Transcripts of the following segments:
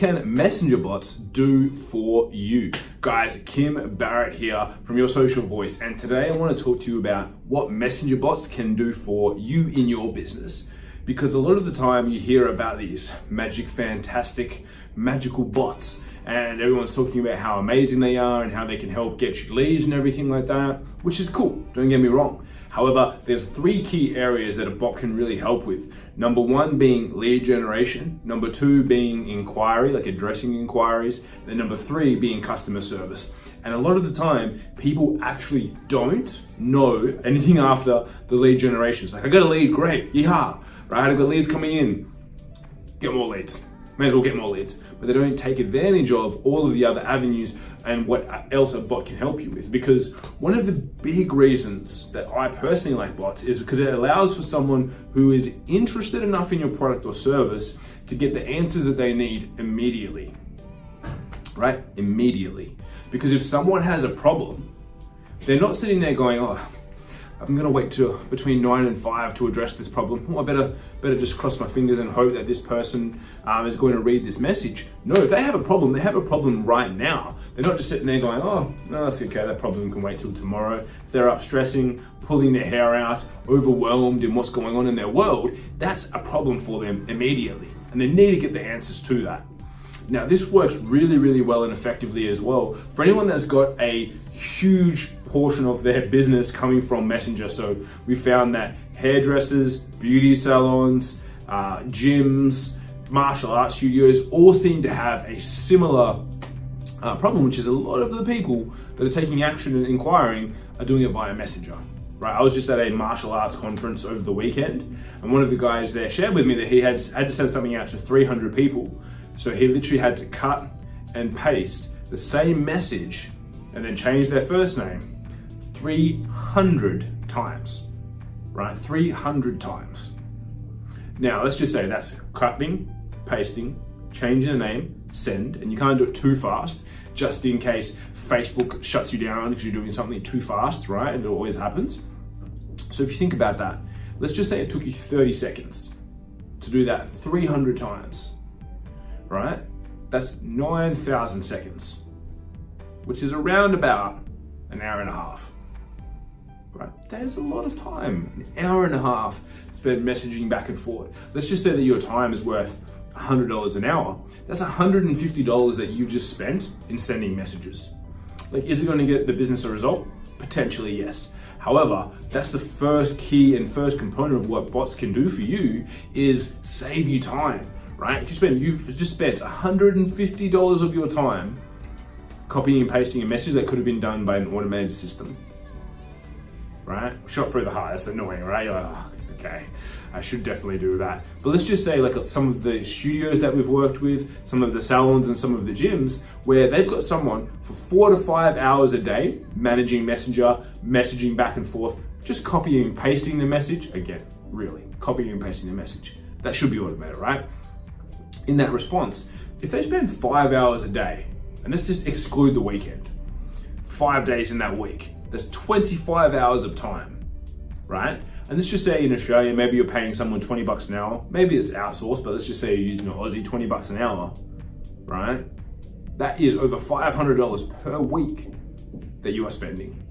can messenger bots do for you? Guys, Kim Barrett here from Your Social Voice. And today I want to talk to you about what messenger bots can do for you in your business. Because a lot of the time you hear about these magic, fantastic, magical bots and everyone's talking about how amazing they are and how they can help get you leads and everything like that, which is cool, don't get me wrong. However, there's three key areas that a bot can really help with. Number one being lead generation, number two being inquiry, like addressing inquiries, and number three being customer service. And a lot of the time, people actually don't know anything after the lead generation. It's like, I got a lead, great, yeah, right? I got leads coming in, get more leads may as well get more leads, but they don't take advantage of all of the other avenues and what else a bot can help you with. Because one of the big reasons that I personally like bots is because it allows for someone who is interested enough in your product or service to get the answers that they need immediately. Right? Immediately. Because if someone has a problem, they're not sitting there going, oh, I'm gonna wait till between nine and five to address this problem. I better, better just cross my fingers and hope that this person um, is going to read this message. No, if they have a problem, they have a problem right now. They're not just sitting there going, oh, no, that's okay, that problem can wait till tomorrow. If they're up stressing, pulling their hair out, overwhelmed in what's going on in their world, that's a problem for them immediately. And they need to get the answers to that. Now, this works really, really well and effectively as well for anyone that's got a huge portion of their business coming from Messenger. So we found that hairdressers, beauty salons, uh, gyms, martial arts studios all seem to have a similar uh, problem, which is a lot of the people that are taking action and inquiring are doing it via Messenger. Right, I was just at a martial arts conference over the weekend, and one of the guys there shared with me that he had had to send something out to 300 people. So he literally had to cut and paste the same message and then change their first name 300 times, right? 300 times. Now, let's just say that's cutting, pasting, changing the name, send, and you can't do it too fast, just in case Facebook shuts you down because you're doing something too fast, right? And it always happens. So if you think about that, let's just say it took you 30 seconds to do that 300 times, right? That's 9,000 seconds, which is around about an hour and a half right? That is a lot of time, an hour and a half spent messaging back and forth. Let's just say that your time is worth $100 an hour. That's $150 that you just spent in sending messages. Like, is it gonna get the business a result? Potentially, yes. However, that's the first key and first component of what bots can do for you is save you time, right? You spend, you've just spent $150 of your time copying and pasting a message that could have been done by an automated system right? Shot through the heart, that's annoying, right? You're like, oh, okay, I should definitely do that. But let's just say like some of the studios that we've worked with, some of the salons and some of the gyms, where they've got someone for four to five hours a day managing Messenger, messaging back and forth, just copying and pasting the message. Again, really, copying and pasting the message. That should be automated, right? In that response, if they spend five hours a day, and let's just exclude the weekend, five days in that week, there's 25 hours of time, right? And let's just say in Australia, maybe you're paying someone 20 bucks an hour. Maybe it's outsourced, but let's just say you're using an Aussie 20 bucks an hour, right? That is over $500 per week that you are spending,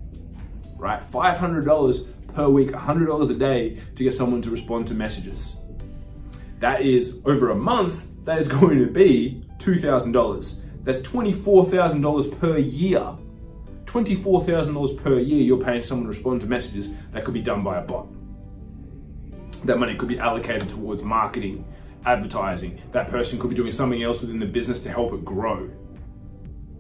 right? $500 per week, $100 a day to get someone to respond to messages. That is over a month, that is going to be $2,000. That's $24,000 per year $24,000 per year you're paying someone to respond to messages that could be done by a bot. That money could be allocated towards marketing, advertising. That person could be doing something else within the business to help it grow.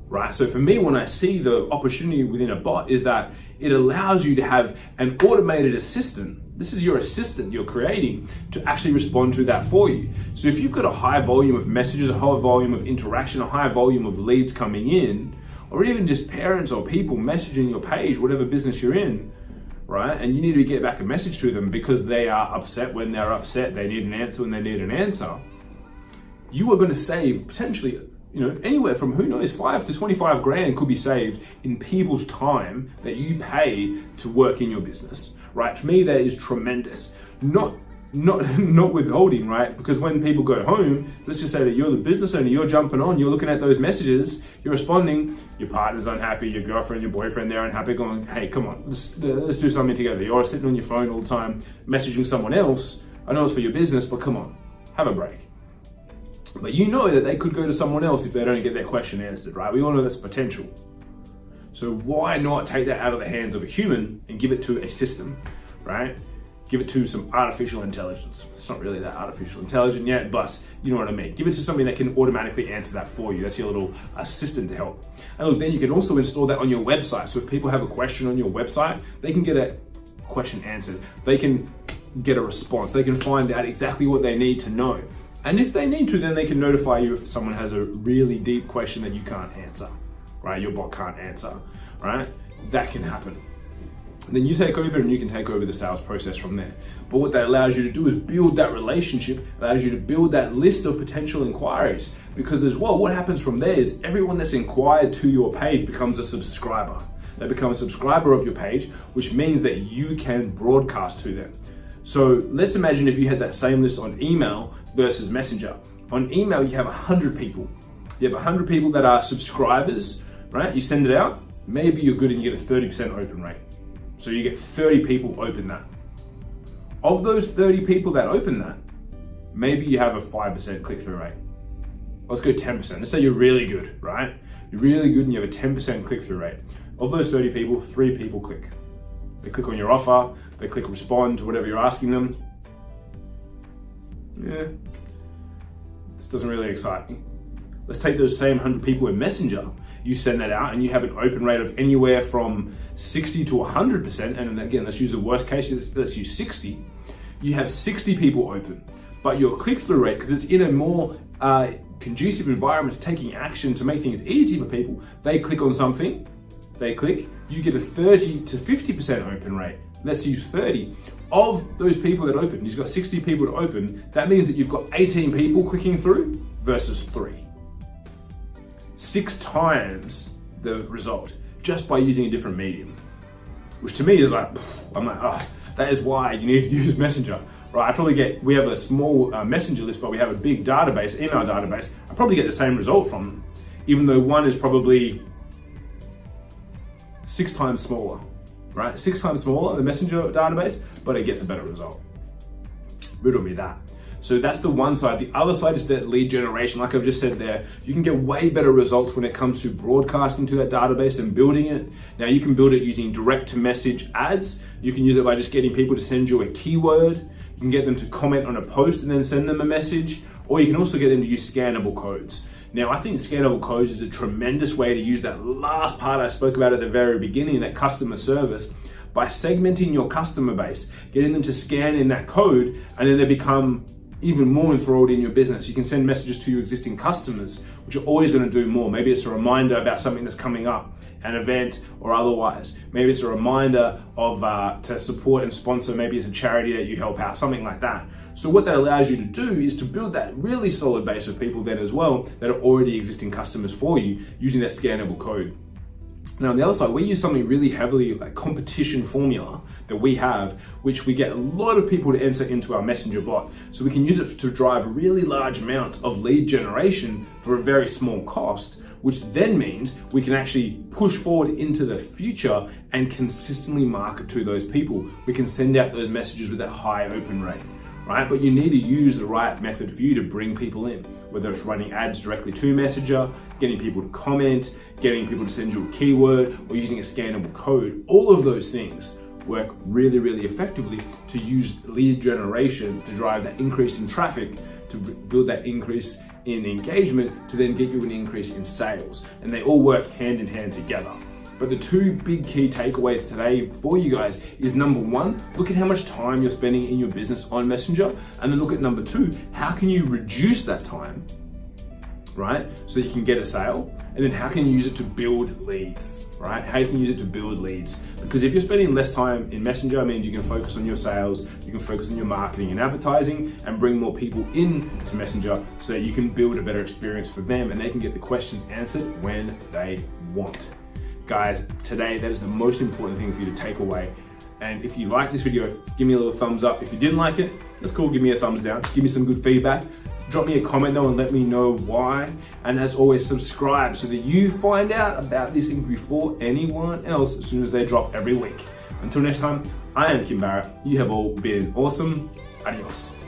Right? So for me, when I see the opportunity within a bot is that it allows you to have an automated assistant. This is your assistant you're creating to actually respond to that for you. So if you've got a high volume of messages, a high volume of interaction, a high volume of leads coming in, or even just parents or people messaging your page, whatever business you're in, right? And you need to get back a message to them because they are upset when they're upset, they need an answer when they need an answer. You are going to save potentially, you know, anywhere from who knows, five to 25 grand could be saved in people's time that you pay to work in your business, right? To me, that is tremendous. Not not not withholding, right? Because when people go home, let's just say that you're the business owner, you're jumping on, you're looking at those messages, you're responding, your partner's unhappy, your girlfriend, your boyfriend, they're unhappy, going, hey, come on, let's, let's do something together. You're sitting on your phone all the time, messaging someone else. I know it's for your business, but come on, have a break. But you know that they could go to someone else if they don't get their question answered, right? We all know that's potential. So why not take that out of the hands of a human and give it to a system, right? Give it to some artificial intelligence. It's not really that artificial intelligent yet, but you know what I mean. Give it to something that can automatically answer that for you. That's your little assistant to help. And look, then you can also install that on your website. So if people have a question on your website, they can get a question answered. They can get a response. They can find out exactly what they need to know. And if they need to, then they can notify you if someone has a really deep question that you can't answer, right? Your bot can't answer, right? That can happen then you take over and you can take over the sales process from there. But what that allows you to do is build that relationship, allows you to build that list of potential inquiries. Because as well, what happens from there is everyone that's inquired to your page becomes a subscriber. They become a subscriber of your page, which means that you can broadcast to them. So let's imagine if you had that same list on email versus messenger. On email, you have 100 people. You have 100 people that are subscribers, right? You send it out, maybe you're good and you get a 30% open rate. So you get 30 people open that. Of those 30 people that open that, maybe you have a 5% click-through rate. Let's go 10%. Let's say you're really good, right? You're really good and you have a 10% click-through rate. Of those 30 people, three people click. They click on your offer, they click respond to whatever you're asking them. Yeah, this doesn't really excite me. Let's take those same 100 people in Messenger you send that out and you have an open rate of anywhere from 60 to 100%, and again, let's use the worst case, let's use 60, you have 60 people open, but your click-through rate, because it's in a more uh, conducive environment taking action to make things easy for people, they click on something, they click, you get a 30 to 50% open rate. Let's use 30. Of those people that open, you've got 60 people to open, that means that you've got 18 people clicking through versus three six times the result just by using a different medium. Which to me is like, I'm like, oh, that is why you need to use Messenger. Right, I probably get, we have a small uh, messenger list, but we have a big database, email database. I probably get the same result from them, even though one is probably six times smaller, right? Six times smaller, the messenger database, but it gets a better result. Riddle me that. So that's the one side. The other side is that lead generation. Like I've just said there, you can get way better results when it comes to broadcasting to that database and building it. Now you can build it using direct to message ads. You can use it by just getting people to send you a keyword. You can get them to comment on a post and then send them a message, or you can also get them to use scannable codes. Now, I think scannable codes is a tremendous way to use that last part I spoke about at the very beginning, that customer service, by segmenting your customer base, getting them to scan in that code, and then they become even more enthralled in your business. You can send messages to your existing customers, which are always going to do more. Maybe it's a reminder about something that's coming up, an event or otherwise. Maybe it's a reminder of uh, to support and sponsor. Maybe it's a charity that you help out, something like that. So what that allows you to do is to build that really solid base of people then as well that are already existing customers for you using that scannable code. Now on the other side, we use something really heavily like competition formula that we have, which we get a lot of people to enter into our messenger bot. So we can use it to drive really large amounts of lead generation for a very small cost, which then means we can actually push forward into the future and consistently market to those people. We can send out those messages with that high open rate right? But you need to use the right method for you to bring people in, whether it's running ads directly to Messenger, getting people to comment, getting people to send you a keyword, or using a scannable code. All of those things work really, really effectively to use lead generation to drive that increase in traffic, to build that increase in engagement, to then get you an increase in sales. And they all work hand in hand together. But the two big key takeaways today for you guys is number one, look at how much time you're spending in your business on Messenger. And then look at number two, how can you reduce that time, right? So you can get a sale. And then how can you use it to build leads, right? How you can use it to build leads. Because if you're spending less time in Messenger, it means you can focus on your sales, you can focus on your marketing and advertising and bring more people in to Messenger so that you can build a better experience for them and they can get the questions answered when they want. Guys, today that is the most important thing for you to take away. And if you like this video, give me a little thumbs up. If you didn't like it, that's cool, give me a thumbs down. Give me some good feedback. Drop me a comment though and let me know why. And as always, subscribe so that you find out about these things before anyone else as soon as they drop every week. Until next time, I am Kim Barrett. You have all been awesome. Adios.